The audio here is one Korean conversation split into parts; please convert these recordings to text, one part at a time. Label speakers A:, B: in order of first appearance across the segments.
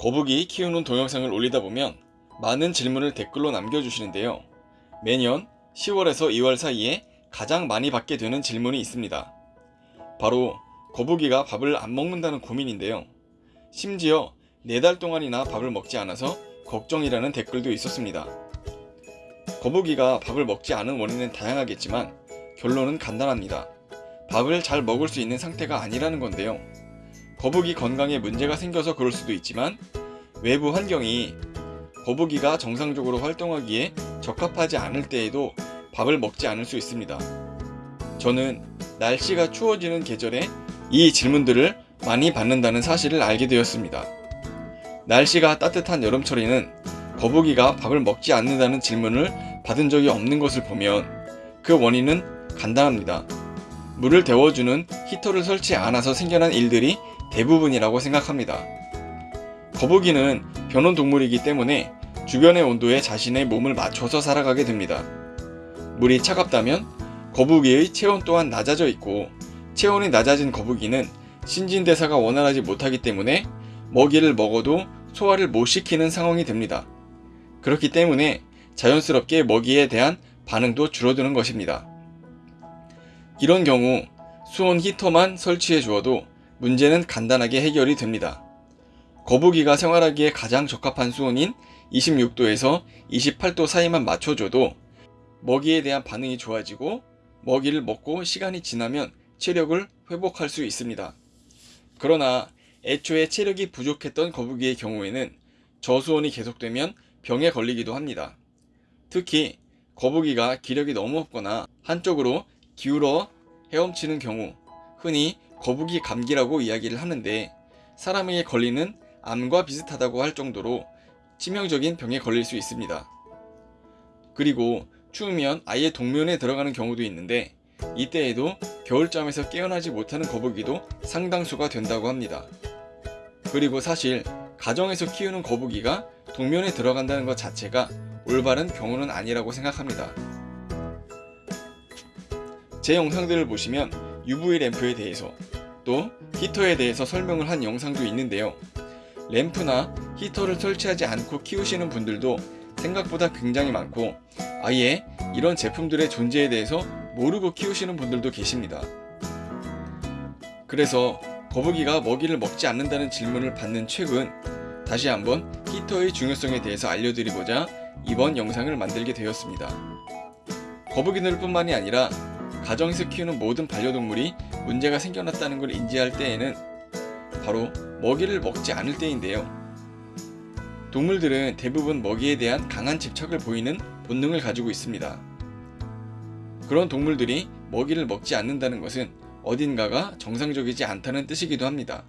A: 거북이 키우는 동영상을 올리다 보면 많은 질문을 댓글로 남겨주시는데요. 매년 10월에서 2월 사이에 가장 많이 받게 되는 질문이 있습니다. 바로 거북이가 밥을 안 먹는다는 고민인데요. 심지어 4달 동안이나 밥을 먹지 않아서 걱정이라는 댓글도 있었습니다. 거북이가 밥을 먹지 않은 원인은 다양하겠지만 결론은 간단합니다. 밥을 잘 먹을 수 있는 상태가 아니라는 건데요. 거북이 건강에 문제가 생겨서 그럴 수도 있지만 외부 환경이 거북이가 정상적으로 활동하기에 적합하지 않을 때에도 밥을 먹지 않을 수 있습니다. 저는 날씨가 추워지는 계절에 이 질문들을 많이 받는다는 사실을 알게 되었습니다. 날씨가 따뜻한 여름철에는 거북이가 밥을 먹지 않는다는 질문을 받은 적이 없는 것을 보면 그 원인은 간단합니다. 물을 데워주는 히터를 설치 않아서 생겨난 일들이 대부분이라고 생각합니다. 거북이는 변온 동물이기 때문에 주변의 온도에 자신의 몸을 맞춰서 살아가게 됩니다. 물이 차갑다면 거북이의 체온 또한 낮아져 있고 체온이 낮아진 거북이는 신진대사가 원활하지 못하기 때문에 먹이를 먹어도 소화를 못 시키는 상황이 됩니다. 그렇기 때문에 자연스럽게 먹이에 대한 반응도 줄어드는 것입니다. 이런 경우 수온 히터만 설치해 주어도 문제는 간단하게 해결이 됩니다. 거북이가 생활하기에 가장 적합한 수온인 26도에서 28도 사이만 맞춰줘도 먹이에 대한 반응이 좋아지고 먹이를 먹고 시간이 지나면 체력을 회복할 수 있습니다. 그러나 애초에 체력이 부족했던 거북이의 경우에는 저수온이 계속되면 병에 걸리기도 합니다. 특히 거북이가 기력이 너무 없거나 한쪽으로 기울어 헤엄치는 경우 흔히 거북이 감기라고 이야기를 하는데 사람에게 걸리는 암과 비슷하다고 할 정도로 치명적인 병에 걸릴 수 있습니다. 그리고 추우면 아예 동면에 들어가는 경우도 있는데 이때에도 겨울잠에서 깨어나지 못하는 거북이도 상당수가 된다고 합니다. 그리고 사실 가정에서 키우는 거북이가 동면에 들어간다는 것 자체가 올바른 경우는 아니라고 생각합니다. 제 영상들을 보시면 UV 램프에 대해서 또 히터에 대해서 설명을 한 영상도 있는데요. 램프나 히터를 설치하지 않고 키우시는 분들도 생각보다 굉장히 많고 아예 이런 제품들의 존재에 대해서 모르고 키우시는 분들도 계십니다. 그래서 거북이가 먹이를 먹지 않는다는 질문을 받는 최근 다시 한번 히터의 중요성에 대해서 알려드리고자 이번 영상을 만들게 되었습니다. 거북이들 뿐만이 아니라 가정에서 키우는 모든 반려동물이 문제가 생겨났다는 걸 인지할 때에는 바로 먹이를 먹지 않을 때인데요. 동물들은 대부분 먹이에 대한 강한 집착을 보이는 본능을 가지고 있습니다. 그런 동물들이 먹이를 먹지 않는다는 것은 어딘가가 정상적이지 않다는 뜻이기도 합니다.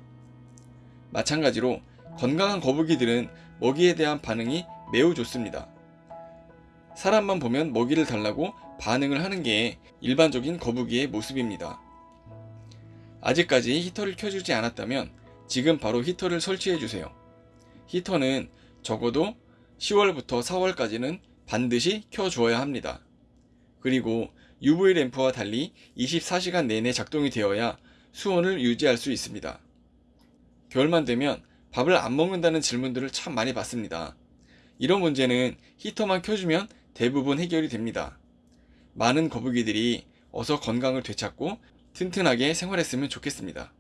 A: 마찬가지로 건강한 거북이들은 먹이에 대한 반응이 매우 좋습니다. 사람만 보면 먹이를 달라고 반응을 하는 게 일반적인 거북이의 모습입니다. 아직까지 히터를 켜주지 않았다면 지금 바로 히터를 설치해 주세요. 히터는 적어도 10월부터 4월까지는 반드시 켜주어야 합니다. 그리고 UV 램프와 달리 24시간 내내 작동이 되어야 수온을 유지할 수 있습니다. 겨울만 되면 밥을 안 먹는다는 질문들을 참 많이 받습니다. 이런 문제는 히터만 켜주면 대부분 해결이 됩니다. 많은 거북이들이 어서 건강을 되찾고 튼튼하게 생활했으면 좋겠습니다.